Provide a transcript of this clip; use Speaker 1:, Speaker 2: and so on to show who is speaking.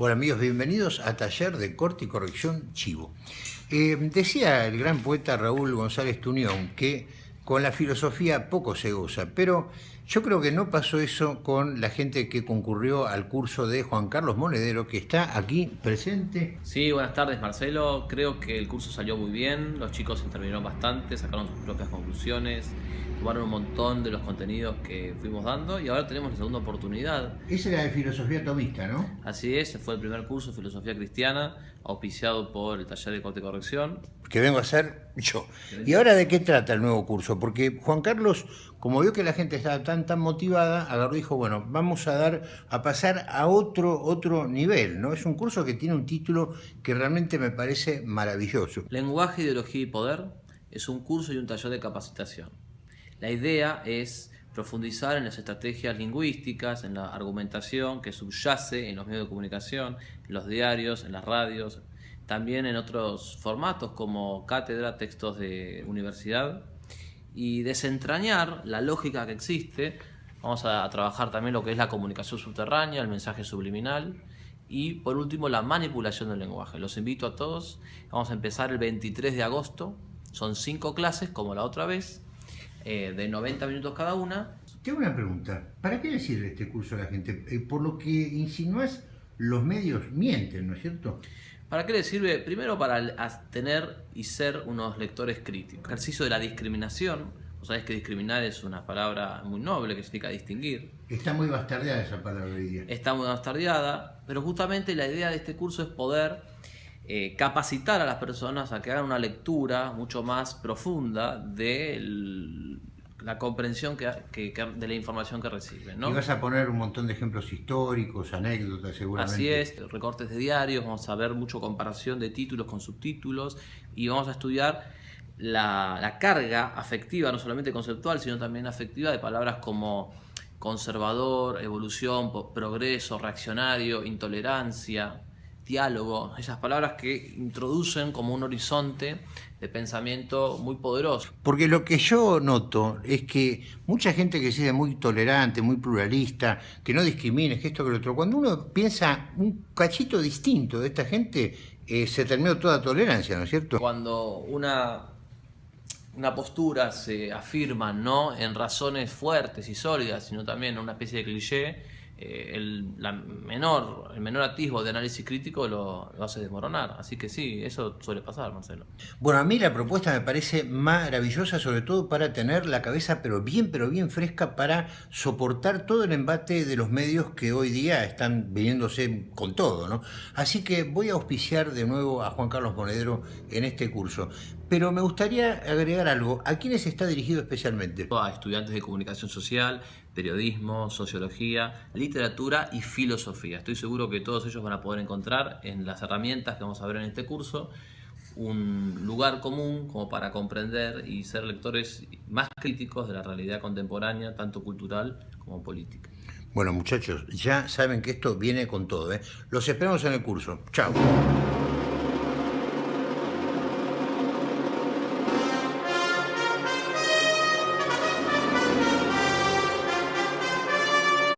Speaker 1: Hola amigos, bienvenidos a Taller de Corte y Corrección Chivo. Eh, decía el gran poeta Raúl González Tuñón que con la filosofía poco se goza, pero yo creo que no pasó eso con la gente que concurrió al curso de Juan Carlos Monedero, que está aquí presente.
Speaker 2: Sí, buenas tardes Marcelo. Creo que el curso salió muy bien, los chicos intervinieron bastante, sacaron sus propias conclusiones, tomaron un montón de los contenidos que fuimos dando y ahora tenemos la segunda oportunidad.
Speaker 1: Esa era de filosofía tomista, ¿no?
Speaker 2: Así es, fue el primer curso de filosofía cristiana, auspiciado por el taller de corte y corrección.
Speaker 1: Que vengo a hacer yo. ¿Y ahora de qué trata el nuevo curso? Porque Juan Carlos, como vio que la gente estaba tan tan motivada, agarró y dijo, bueno, vamos a dar, a pasar a otro, otro nivel, ¿no? Es un curso que tiene un título que realmente me parece maravilloso.
Speaker 2: Lenguaje, ideología y poder es un curso y un taller de capacitación. La idea es profundizar en las estrategias lingüísticas, en la argumentación que subyace en los medios de comunicación, en los diarios, en las radios, también en otros formatos como cátedra, textos de universidad, y desentrañar la lógica que existe. Vamos a trabajar también lo que es la comunicación subterránea, el mensaje subliminal, y por último la manipulación del lenguaje. Los invito a todos, vamos a empezar el 23 de agosto, son cinco clases como la otra vez, eh, de 90 minutos cada una.
Speaker 1: Tengo una pregunta. ¿Para qué le sirve este curso a la gente? Eh, por lo que insinúas, los medios mienten, ¿no es cierto?
Speaker 2: ¿Para qué le sirve? Primero para tener y ser unos lectores críticos. Ejercicio de la discriminación. Vos sabés que discriminar es una palabra muy noble que significa distinguir.
Speaker 1: Está muy bastardeada esa palabra hoy día.
Speaker 2: Está muy bastardeada, pero justamente la idea de este curso es poder eh, capacitar a las personas a que hagan una lectura mucho más profunda de la comprensión que, de la información que reciben. ¿no?
Speaker 1: Y vas a poner un montón de ejemplos históricos, anécdotas seguramente.
Speaker 2: Así es, recortes de diarios, vamos a ver mucho comparación de títulos con subtítulos y vamos a estudiar la, la carga afectiva, no solamente conceptual, sino también afectiva de palabras como conservador, evolución, progreso, reaccionario, intolerancia, diálogo, esas palabras que introducen como un horizonte de pensamiento muy poderoso.
Speaker 1: Porque lo que yo noto es que mucha gente que se muy tolerante, muy pluralista, que no discrimine, que esto, que lo otro, cuando uno piensa un cachito distinto de esta gente, eh, se terminó toda tolerancia, ¿no es cierto?
Speaker 2: Cuando una, una postura se afirma no en razones fuertes y sólidas, sino también en una especie de cliché, eh, el, menor, el menor atisbo de análisis crítico lo, hace desmoronar. Así que sí, eso suele pasar, Marcelo.
Speaker 1: Bueno, a mí la propuesta me parece maravillosa, sobre todo para tener la cabeza pero bien, pero bien fresca para soportar todo el embate de los medios que hoy día están viniéndose con todo, ¿no? Así que voy a auspiciar de nuevo a Juan Carlos Monedero en este curso. Pero me gustaría agregar algo. ¿A quiénes está dirigido especialmente?
Speaker 2: A estudiantes de comunicación social, periodismo, sociología, literatura y filosofía. Estoy seguro que todos ellos van a poder encontrar en las herramientas que vamos a ver en este curso un lugar común como para comprender y ser lectores más críticos de la realidad contemporánea, tanto cultural como política.
Speaker 1: Bueno muchachos, ya saben que esto viene con todo. ¿eh? Los esperamos en el curso. Chao.